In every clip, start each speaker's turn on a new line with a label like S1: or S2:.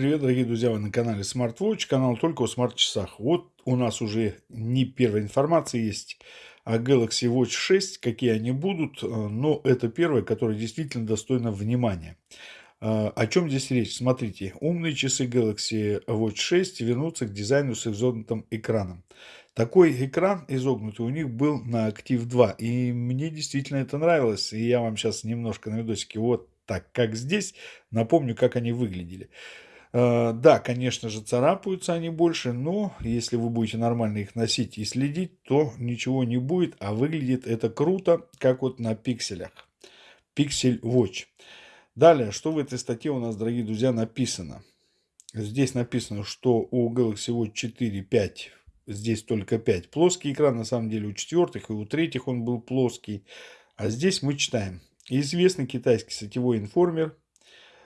S1: привет, дорогие друзья! Вы на канале SmartWatch, канал только о смарт-часах. Вот у нас уже не первая информация есть о Galaxy Watch 6, какие они будут, э, но это первая, которая действительно достойна внимания. Э, о чем здесь речь? Смотрите, умные часы Galaxy Watch 6 вернутся к дизайну с изогнутым экраном. Такой экран изогнутый у них был на Active 2, и мне действительно это нравилось. И я вам сейчас немножко на видосике вот так, как здесь, напомню, как они выглядели. Э, да, конечно же, царапаются они больше, но если вы будете нормально их носить и следить, то ничего не будет, а выглядит это круто, как вот на пикселях. Pixel Watch. Далее, что в этой статье у нас, дорогие друзья, написано? Здесь написано, что у Galaxy Watch 4, 5, здесь только 5 плоский экран, на самом деле у четвертых и у третьих он был плоский. А здесь мы читаем. Известный китайский сетевой информер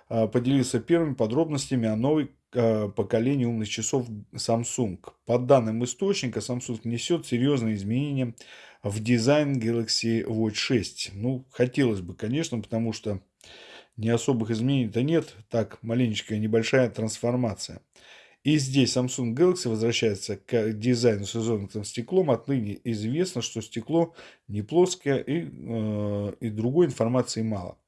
S1: поделился первыми подробностями о новой а, поколении умных часов Samsung. По данным источника, Samsung несет серьезные изменения в дизайн Galaxy Watch 6. Ну, хотелось бы, конечно, потому что не особых изменений-то нет. Так, маленечкая небольшая трансформация. И здесь Samsung Galaxy возвращается к дизайну с изогнутым стеклом. Отныне известно, что стекло не плоское и, э, и другой информации мало.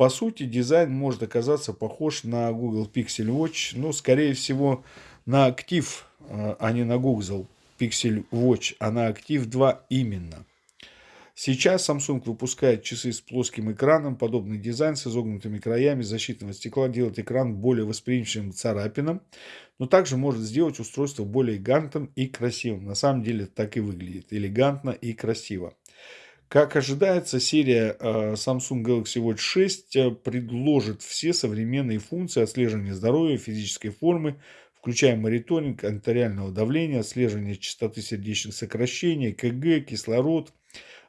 S1: По сути, дизайн может оказаться похож на Google Pixel Watch. Ну, скорее всего, на Active, э, а не на Google Pixel Watch, а на Active 2 именно. Сейчас Samsung выпускает часы с плоским экраном. Подобный дизайн с изогнутыми краями защитного стекла делает экран более восприимчивым к царапинам, но также может сделать устройство более элегантным и красивым. На самом деле так и выглядит. Элегантно и красиво. Как ожидается, серия э, Samsung Galaxy Watch 6 э, предложит все современные функции отслеживания здоровья, физической формы, включая мониторинг артериального давления, отслеживание частоты сердечных сокращений, КГ, кислород,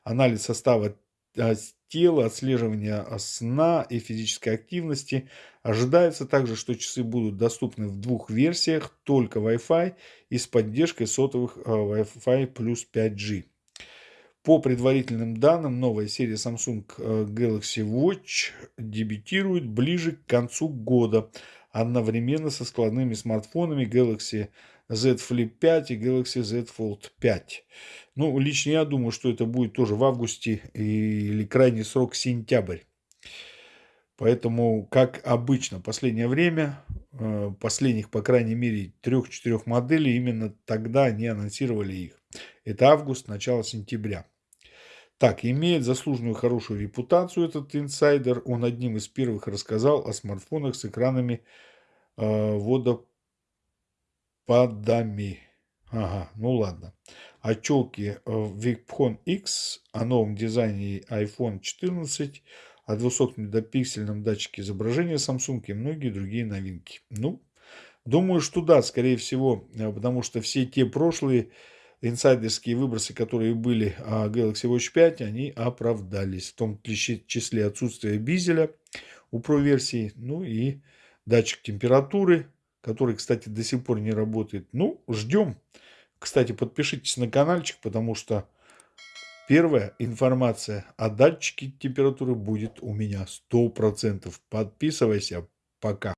S1: анализ состава а, тела, отслеживание сна и физической активности. Ожидается также, что часы будут доступны в двух версиях, только Wi-Fi и с поддержкой сотовых Wi-Fi плюс 5G. По предварительным данным, новая серия Samsung а, Galaxy Watch дебютирует ближе к концу года, одновременно со складными смартфонами Galaxy Z Flip 5 и Galaxy Z Fold 5. Ну, лично я думаю, что это будет тоже в августе или крайний срок сентябрь. Поэтому, как обычно, последнее время, э, последних, по крайней мере, трех-четырех моделей, именно тогда они анонсировали их. Это август, начало сентября. Так, имеет заслуженную хорошую репутацию этот инсайдер. Он одним из первых рассказал о смартфонах с экранами э, водопадами. Ага, ну ладно. О челке Vicphone X, о новом дизайне iPhone 14, о 200-мегапиксельном датчике изображения Samsung и многие другие новинки. Ну, думаю, что да, скорее всего, э, потому что все те прошлые инсайдерские выбросы, которые были о Galaxy Watch 5, они оправдались. В том числе отсутствие бизеля у Pro версии, ну и датчик температуры, который, кстати, до сих пор не работает. Ну, ждем. Кстати, подпишитесь на каналчик, потому что первая информация о датчике температуры будет у меня 100%. Подписывайся. Пока.